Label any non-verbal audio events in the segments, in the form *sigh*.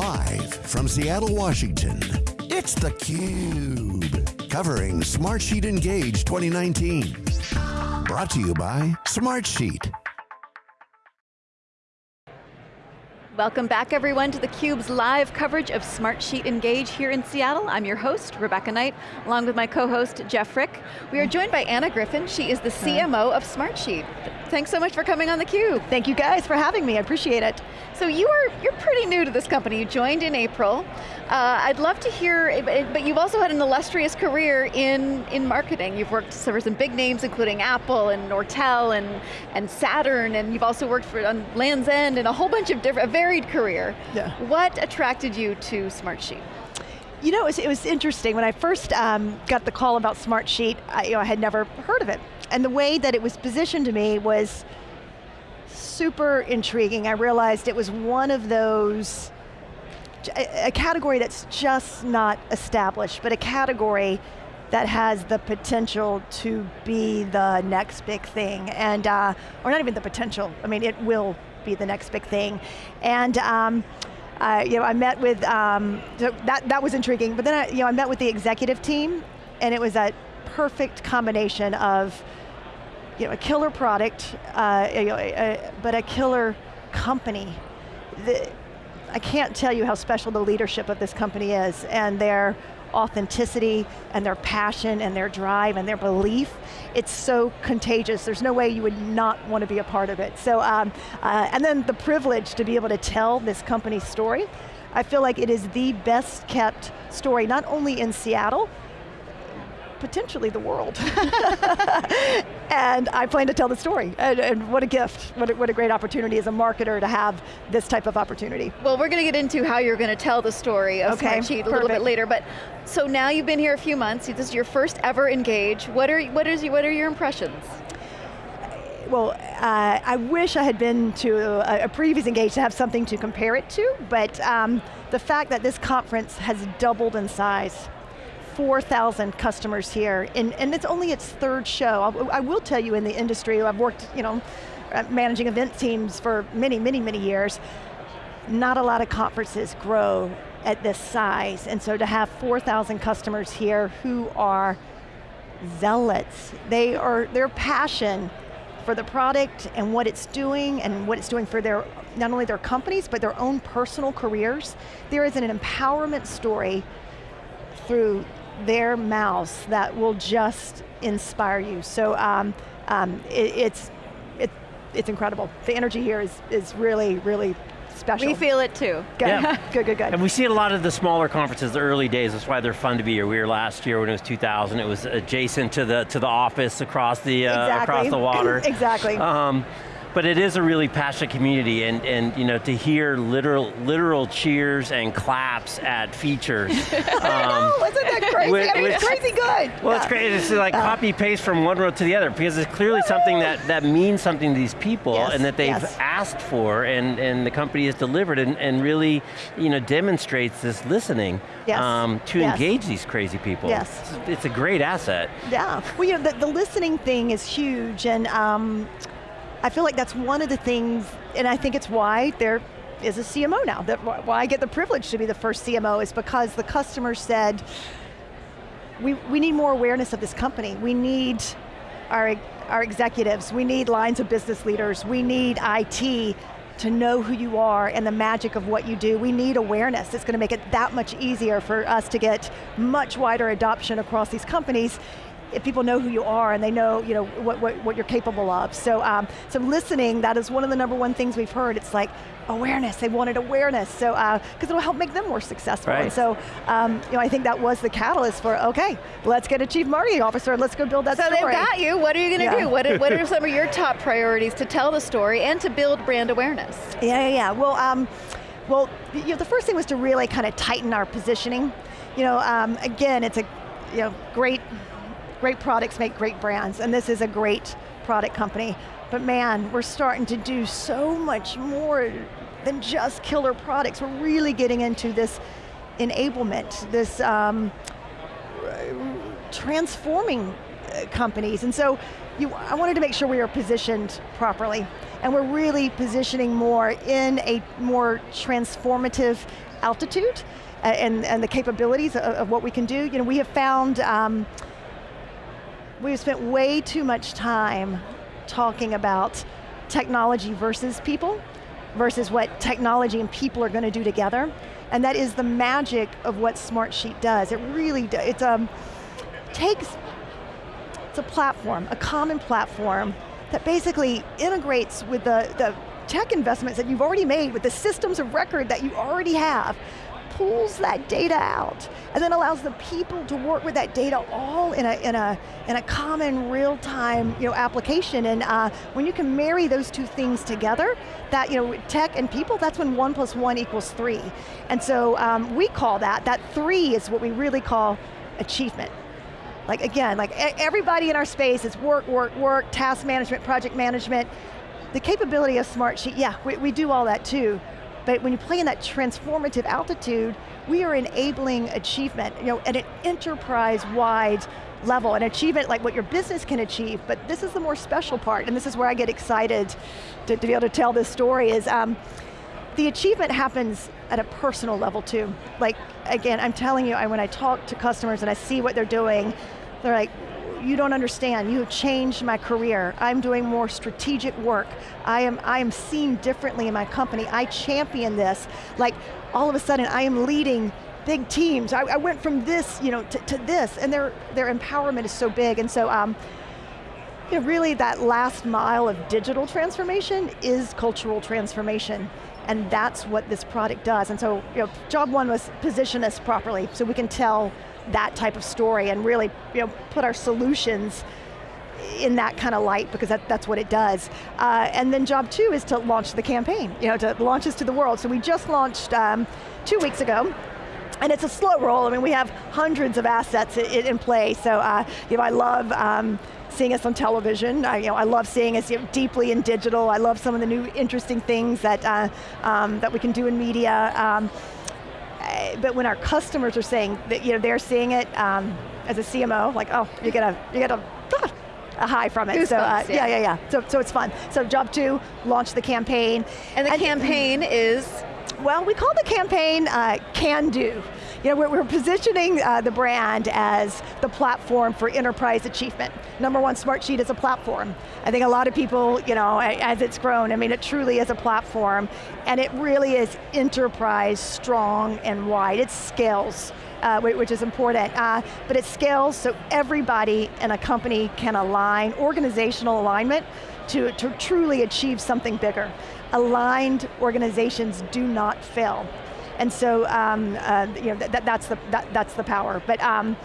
Live from Seattle, Washington, it's theCUBE. Covering Smartsheet Engage 2019. Brought to you by Smartsheet. Welcome back everyone to theCUBE's live coverage of Smartsheet Engage here in Seattle. I'm your host, Rebecca Knight, along with my co-host, Jeff Frick. We are joined by Anna Griffin, she is the CMO of Smartsheet. Thanks so much for coming on theCUBE. Thank you guys for having me, I appreciate it. So you are, you're pretty new to this company, you joined in April. Uh, I'd love to hear, but you've also had an illustrious career in, in marketing. You've worked for some big names, including Apple and Nortel and, and Saturn, and you've also worked for on Land's End and a whole bunch of different, a varied career. Yeah. What attracted you to Smartsheet? You know, it was, it was interesting. When I first um, got the call about Smartsheet, I, you know, I had never heard of it. And the way that it was positioned to me was super intriguing. I realized it was one of those a category that's just not established, but a category that has the potential to be the next big thing, and uh, or not even the potential. I mean, it will be the next big thing, and. Um, uh, you know, I met with, um, so that, that was intriguing, but then I, you know, I met with the executive team, and it was a perfect combination of you know, a killer product, uh, you know, but a killer company. The, I can't tell you how special the leadership of this company is and their authenticity and their passion and their drive and their belief. It's so contagious. There's no way you would not want to be a part of it. So, um, uh, and then the privilege to be able to tell this company's story. I feel like it is the best kept story, not only in Seattle, potentially the world. *laughs* and I plan to tell the story. And, and what a gift, what a, what a, great opportunity as a marketer to have this type of opportunity. Well, we're going to get into how you're going to tell the story of okay, Smartsheet a little bit later, but so now you've been here a few months, this is your first ever Engage. What are, what is, what are your impressions? well, uh, I wish I had been to a, a, previous Engage to have something to compare it to, but um, the fact that this conference has doubled in size 4,000 customers here, and, and it's only its third show. I, I will tell you in the industry, I've worked, you know, managing event teams for many, many, many years. Not a lot of conferences grow at this size, and so to have 4,000 customers here who are zealots, they are, their passion for the product and what it's doing and what it's doing for their, not only their companies, but their own personal careers. There is an empowerment story through their mouths that will just inspire you. So um, um, it, it's, it, it's incredible. The energy here is, is really, really special. We feel it too. Good, yeah. *laughs* good, good, good. And we see a lot of the smaller conferences, the early days, that's why they're fun to be here. We were last year when it was 2000, it was adjacent to the, to the office across the, uh, exactly. across the water. *laughs* exactly. Um, but it is a really passionate community and, and you know, to hear literal, literal cheers and claps at features. *laughs* um, isn't that crazy? Which, I mean, it's crazy good. Well, yeah. it's great, it's like uh, copy paste from one row to the other because it's clearly something that, that means something to these people yes, and that they've yes. asked for and, and the company has delivered and, and really you know, demonstrates this listening yes. um, to engage these crazy people. Yes. It's, it's, a great asset. Yeah, well you know, the, the listening thing is huge and um, I feel like that's one of the things, and I think it's why there is a CMO now. That why I get the privilege to be the first CMO is because the customer said, we, we need more awareness of this company. We need our, our executives, we need lines of business leaders, we need IT to know who you are and the magic of what you do. We need awareness. It's going to make it that much easier for us to get much wider adoption across these companies if people know who you are and they know, you know what, what, what you're capable of. So, um, so listening, that is one of the number one things we've heard. It's like awareness, they wanted awareness. So, because uh, it'll help make them more successful. Right. And so, um, you know, I think that was the catalyst for, okay, let's get a chief marketing officer, let's go build that so story. So they've got you, what are you going to yeah. do? What, what are *laughs* some of your top priorities to tell the story and to build brand awareness? Yeah, yeah, yeah. Well, um, well, you know, the first thing was to really kind of tighten our positioning. You know, um, again, it's a you know, great great products make great brands, and this is a great product company. But man, we're starting to do so much more than just killer products. We're really getting into this enablement, this um, transforming uh, companies. And so you, I wanted to make sure we were positioned properly. And we're really positioning more in a more transformative altitude uh, and, and the capabilities of, of, what we can do. You know, we have found, um, we've spent way too much time talking about technology versus people, versus what technology and people are going to do together. And that is the magic of what Smartsheet does. It really does, it um, takes, it's a platform, a common platform that basically integrates with the, the tech investments that you've already made, with the systems of record that you already have, pulls that data out, and then allows the people to work with that data all in a, in a, in a common real-time you know, application. And uh, when you can marry those two things together, that you know, tech and people, that's when one plus one equals three. And so um, we call that, that three is what we really call achievement. Like again, like everybody in our space is work, work, work, task management, project management. The capability of Smartsheet, yeah, we, we do all that too, but when you play in that transformative altitude, we are enabling achievement, you know, at an enterprise-wide level, an achievement like what your business can achieve, but this is the more special part, and this is where I get excited to, to be able to tell this story, is um, the achievement happens at a personal level too. Like, again, I'm telling you, I, when I talk to customers and I see what they're doing, they're like, you don't understand, you have changed my career. I'm doing more strategic work. I am, I am seen differently in my company. I champion this. Like, all of a sudden, I am leading big teams. I, I went from this you know, to, to, this, and their, their empowerment is so big. And so, um, you know, really that last mile of digital transformation is cultural transformation. And that's what this product does. And so, you know, job one was position us properly so we can tell that type of story and really you know, put our solutions in that kind of light because that, that's what it does. Uh, and then job two is to launch the campaign, you know, to launch this to the world. So we just launched um, two weeks ago, and it's a slow roll. I mean, we have hundreds of assets in, in play. So, uh, you know, I love um, seeing us on television. I, you know, I love seeing us you know, deeply in digital. I love some of the new interesting things that uh, um, that we can do in media. Um, but when our customers are saying that you know they're seeing it um, as a CMO, like oh, you get a you get a, ah, a high from it. Goosebumps, so uh, yeah. yeah, yeah, yeah. So so it's fun. So job two, launch the campaign, and the and, campaign is well, we call the campaign uh, Can Do. You know, we're, we're positioning uh, the brand as the platform for enterprise achievement. Number one, Smartsheet is a platform. I think a lot of people, you know, as it's grown, I mean, it truly is a platform, and it really is enterprise, strong, and wide. It scales. Uh, which is important. Uh, but it scales so everybody in a company can align, organizational alignment, to, to truly achieve something bigger. Aligned organizations do not fail. And so, um, uh, you know, that, that's, the, that, that's the power. But um,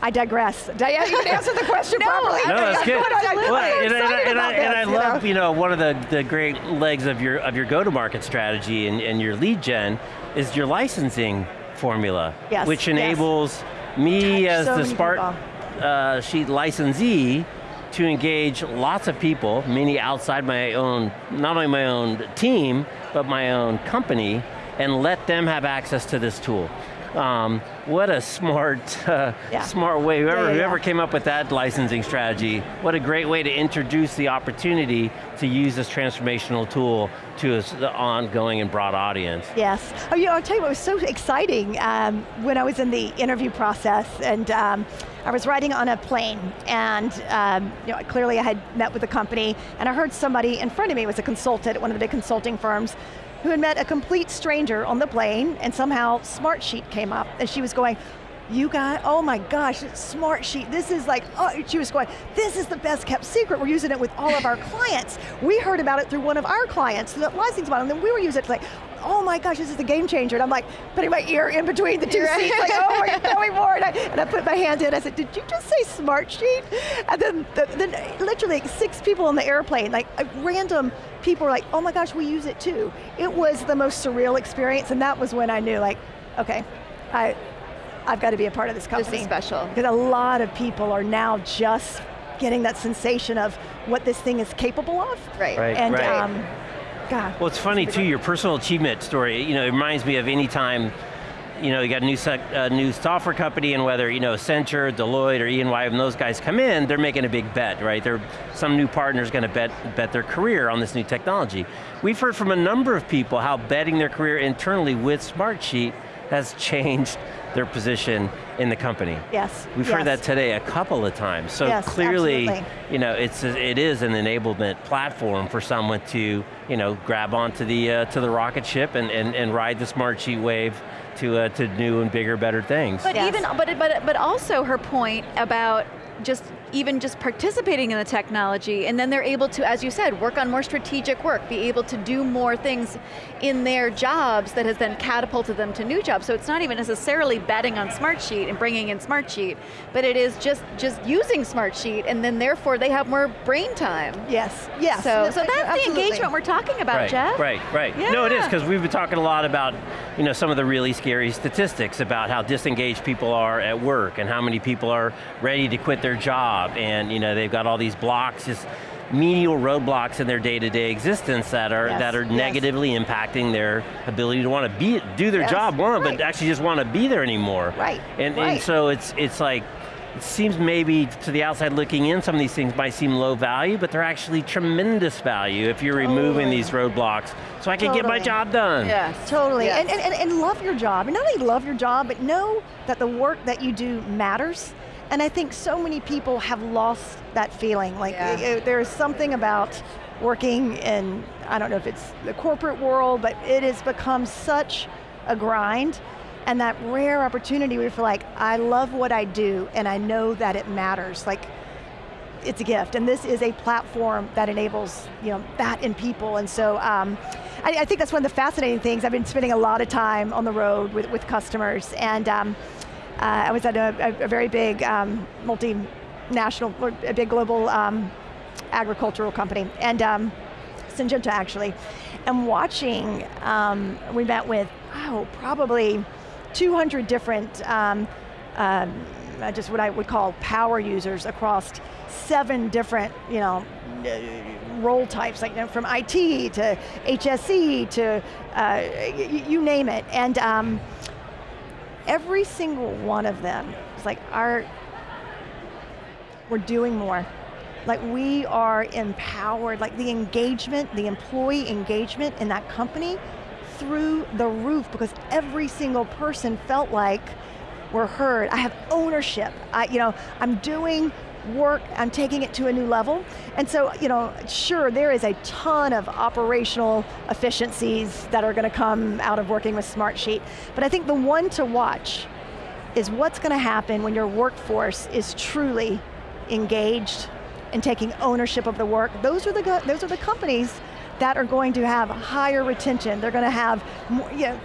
I digress. *laughs* Diane, you can answer the question no, properly. No, that's good. Well, and, and, and, I, and I love, know? you know, one of the, the great legs of your, of your go-to-market strategy and, and your lead gen is your licensing formula, yes, which enables yes. me Touch as so the Smart uh, Sheet licensee to engage lots of people, many outside my own, not only my own team, but my own company, and let them have access to this tool. Um, what a smart, *laughs* uh, yeah. smart way. Whoever, yeah, yeah, whoever came up with that licensing strategy, what a great way to introduce the opportunity to use this transformational tool to an ongoing and broad audience. Yes. Oh, you know, I'll tell you what was so exciting um, when I was in the interview process and um, I was riding on a plane and um, you know, clearly I had met with the company and I heard somebody in front of me was a consultant at one of the big consulting firms who had met a complete stranger on the plane and somehow Smartsheet came up and she was going, you got, oh my gosh, Smartsheet, this is like, oh, she was going, this is the best kept secret, we're using it with all of our *laughs* clients. We heard about it through one of our clients, the licensing model, and then we were using it like, oh my gosh, this is the game changer. And I'm like, putting my ear in between the 2 right. seats, like, oh my, tell me more. And I, and I put my hand in, I said, did you just say Smartsheet? And then, the, then literally six people on the airplane, like uh, random people were like, oh my gosh, we use it too. It was the most surreal experience, and that was when I knew, like, okay, I, I've got to be a part of this company. This is special. Because a lot of people are now just getting that sensation of what this thing is capable of. Right. right and right. Um, God. Well, it's funny too, your personal achievement story, you know, it reminds me of any time you know, you got a new, uh, new software company and whether, you know, Accenture, Deloitte, or EY, and those guys come in, they're making a big bet, right? They're, some new partner's going to bet, bet their career on this new technology. We've heard from a number of people how betting their career internally with Smartsheet has *laughs* changed their position in the company. Yes. We've yes. heard that today a couple of times. So Yes, clearly, absolutely. you know, it's a, it is an enablement platform for someone to, you know, grab onto the uh, to the rocket ship and, and, and ride the Smartsheet wave to uh, to new and bigger, better things. But Yes. even, but, but, but also her point about just even just participating in the technology and then they're able to, as you said, work on more strategic work, be able to do more things in their jobs that has then catapulted them to new jobs. So it's not even necessarily betting on Smartsheet and bringing in Smartsheet, but it is just, just using Smartsheet and then therefore they have more brain time. Yes, yes. So, so that's absolutely. the engagement we're talking about, right, Jeff. Right, right. No, it is, because we've been talking a lot about you know, some of the really scary statistics about how disengaged people are at work and how many people are ready to quit their job and you know, they've got all these blocks, just menial roadblocks in their day-to-day existence that are, Yes, that are yes. negatively impacting their ability to want to be, do their Yes, job, one, right. but actually just want to be there anymore. Right, And, right. and so it's, it's like, it seems maybe to the outside looking in, some of these things might seem low value, but they're actually tremendous value if you're removing Totally. these roadblocks so I can get my job done. Yes. Totally, Yes. and, and, and, and love your job. And not only love your job, but know that the work that you do matters. And I think so many people have lost that feeling. Like Yeah. eh, eh, there's something about working in, I don't know if it's the corporate world, but it has become such a grind. And that rare opportunity where you feel like, I love what I do and I know that it matters. Like it's a gift, and this is a platform that enables you know that in people. And so, um, I, I think that's one of the fascinating things. I've been spending a lot of time on the road with, with customers, and um, uh, I was at a, a, a very big um, multinational, or a big global um, agricultural company, and um, Syngenta actually, and watching. Um, we met with oh probably 200 different. Um, um, just what I would call power users across seven different, you know, role types, like you know, from IT to HSE to uh, you name it, and um, every single one of them is like our, we're doing more. Like we are empowered, like the engagement, the employee engagement in that company through the roof because every single person felt like we're heard. I have ownership. I, you know, I'm doing work, I'm taking it to a new level. And so, you know, sure, there is a ton of operational efficiencies that are going to come out of working with Smartsheet, but I think the one to watch is what's going to happen when your workforce is truly engaged and taking ownership of the work. Those are the, those are the companies that are going to have higher retention. They're going to have, more, you know,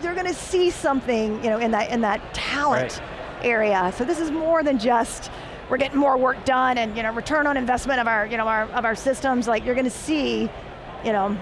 they're going to see something, you know, in that in that talent area. So this is more than just we're getting more work done and you know return on investment of our you know our of our systems. Like you're going to see, you know,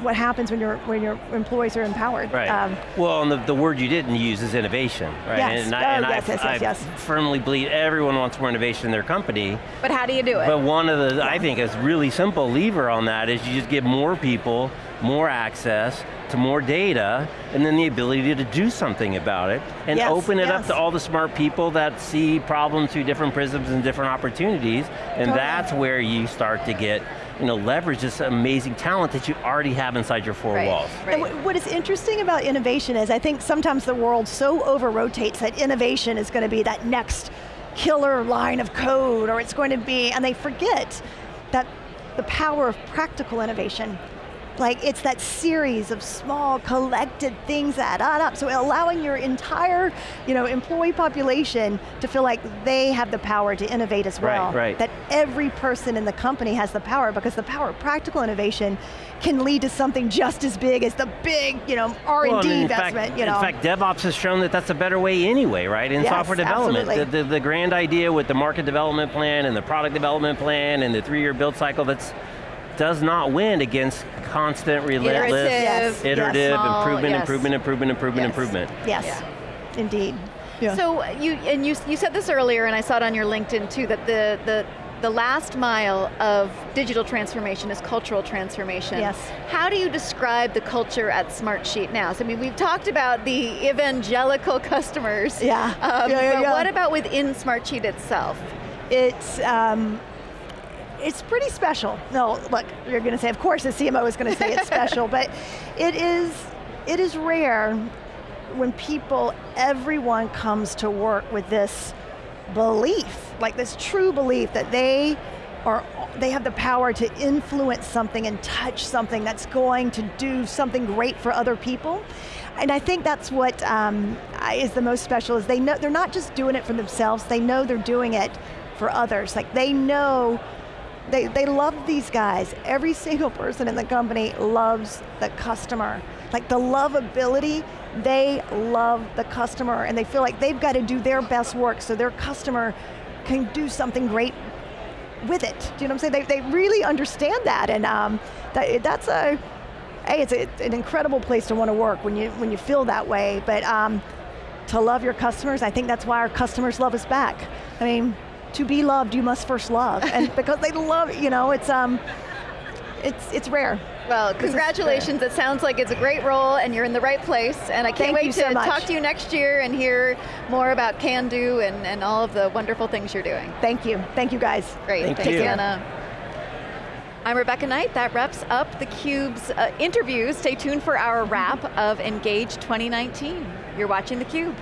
what happens when your when your employees are empowered. Right. Um, well, and the, the word you didn't use is innovation, right? Yes. And, Oh, I, and yes, I, yes, yes, I yes. firmly believe everyone wants more innovation in their company, But how do you do it? but one of the, I think, is really simple lever on that is you just give more people more access to more data, and then the ability to do something about it, and Yes, open it up to all the smart people that see problems through different prisms and different opportunities, and Totally. that's where you start to get, you know, leverage this amazing talent that you already have inside your four Right. walls. And Right. wh- what is interesting about innovation is I think sometimes the world so over rotates that innovation is going to be that next killer line of code or it's going to be, and they forget that the power of practical innovation like it's that series of small collected things that add up. So allowing your entire, you know, employee population to feel like they have the power to innovate as well. right. That every person in the company has the power because the power of practical innovation can lead to something just as big as the big, you know, R&D Well, in investment, fact, you know. In fact, DevOps has shown that that's a better way anyway, right? In Yes, software development. The, the, the grand idea with the market development plan and the product development plan and the three-year build cycle that's does not win against constant, relentless, Iterative, Yes, iterative, yes. Improvement, yes. improvement, improvement, improvement, Yes. improvement. Yes, indeed. Yeah. So you and you you said this earlier, and I saw it on your LinkedIn too that the the the last mile of digital transformation is cultural transformation. Yes. How do you describe the culture at Smartsheet now? So, I mean, we've talked about the evangelical *laughs* customers. Yeah. Um, Yeah, yeah, but yeah. what about within Smartsheet itself? It's, um, it's pretty special. No, look, you're going to say, of course the CMO is going to say it's *laughs* special, but it is, it is rare when people, everyone comes to work with this belief, like this true belief that they are, they have the power to influence something and touch something that's going to do something great for other people. And I think that's what um, is the most special, is they know, they're not just doing it for themselves, they know they're doing it for others. Like they know, they, they love these guys. Every single person in the company loves the customer. Like the lovability, they love the customer and they feel like they've got to do their best work so their customer can do something great with it. Do you know what I'm saying? They, they really understand that and um, that, that's a, hey, it's, a, it's an incredible place to want to work when you, when you feel that way. But um, to love your customers, I think that's why our customers love us back. I mean, to be loved, you must first love. And *laughs* because they love, you know, it's, um, it's, it's rare. Well, congratulations. It sounds like it's a great role and you're in the right place. And I can't Thank wait you to so much. talk to you next year and hear more about Can Do and, and all of the wonderful things you're doing. Thank you. Thank you guys. Great, Thank thanks you. Anna. I'm Rebecca Knight. That wraps up theCUBE's uh, interviews. Stay tuned for our wrap of Engage 2019. You're watching theCUBE.